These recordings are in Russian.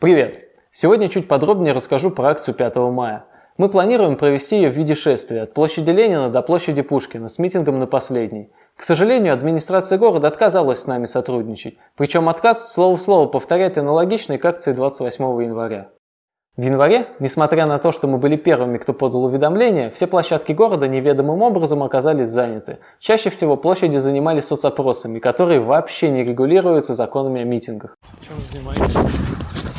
Привет! Сегодня чуть подробнее расскажу про акцию 5 мая. Мы планируем провести ее в виде шествия от площади Ленина до площади Пушкина с митингом на последней. К сожалению, администрация города отказалась с нами сотрудничать, причем отказ слово в слово повторяет аналогичный к акции 28 января. В январе, несмотря на то, что мы были первыми, кто подал уведомление, все площадки города неведомым образом оказались заняты. Чаще всего площади занимались соцопросами, которые вообще не регулируются законами о митингах. Чем занимаетесь?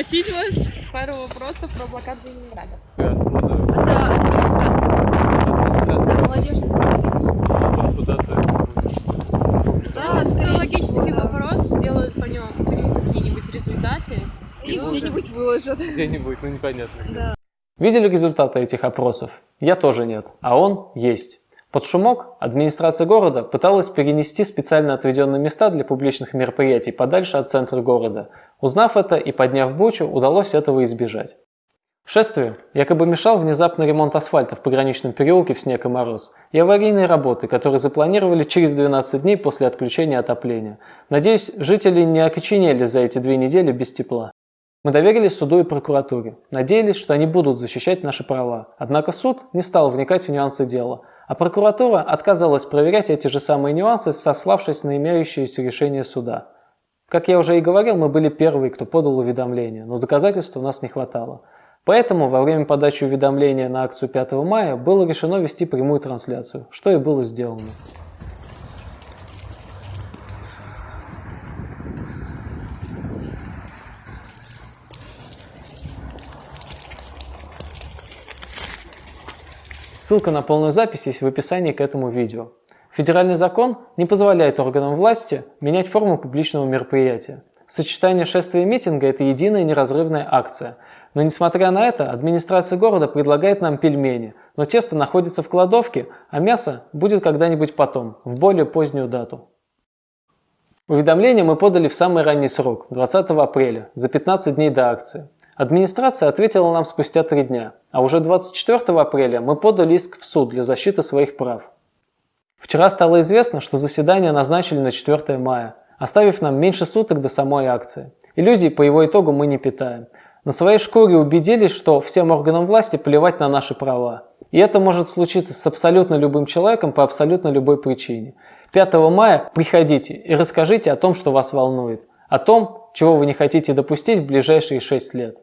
Спросить вас пару вопросов про блокаду Ленинграда. Откуда? Это администрация. Это администрация. Молодежь. Потом куда-то Да, социологический вопрос, сделают по нему какие-нибудь результаты. И где-нибудь выложат. где-нибудь, ну непонятно где. Видели результаты этих опросов? Я тоже нет, а он есть. Под шумок администрация города пыталась перенести специально отведенные места для публичных мероприятий подальше от центра города. Узнав это и подняв бучу, удалось этого избежать. Шествию якобы мешал внезапный ремонт асфальта в пограничном переулке в снег и мороз и аварийные работы, которые запланировали через 12 дней после отключения отопления. Надеюсь, жители не окоченели за эти две недели без тепла. Мы доверились суду и прокуратуре, надеялись, что они будут защищать наши права. Однако суд не стал вникать в нюансы дела, а прокуратура отказалась проверять эти же самые нюансы, сославшись на имеющиеся решения суда. Как я уже и говорил, мы были первые, кто подал уведомление, но доказательств у нас не хватало. Поэтому во время подачи уведомления на акцию 5 мая было решено вести прямую трансляцию, что и было сделано. Ссылка на полную запись есть в описании к этому видео. Федеральный закон не позволяет органам власти менять форму публичного мероприятия. Сочетание шествия и митинга – это единая неразрывная акция. Но несмотря на это, администрация города предлагает нам пельмени, но тесто находится в кладовке, а мясо будет когда-нибудь потом, в более позднюю дату. Уведомление мы подали в самый ранний срок, 20 апреля, за 15 дней до акции. Администрация ответила нам спустя три дня, а уже 24 апреля мы подали иск в суд для защиты своих прав. Вчера стало известно, что заседание назначили на 4 мая, оставив нам меньше суток до самой акции. Иллюзий по его итогу мы не питаем. На своей шкуре убедились, что всем органам власти плевать на наши права. И это может случиться с абсолютно любым человеком по абсолютно любой причине. 5 мая приходите и расскажите о том, что вас волнует, о том, чего вы не хотите допустить в ближайшие 6 лет.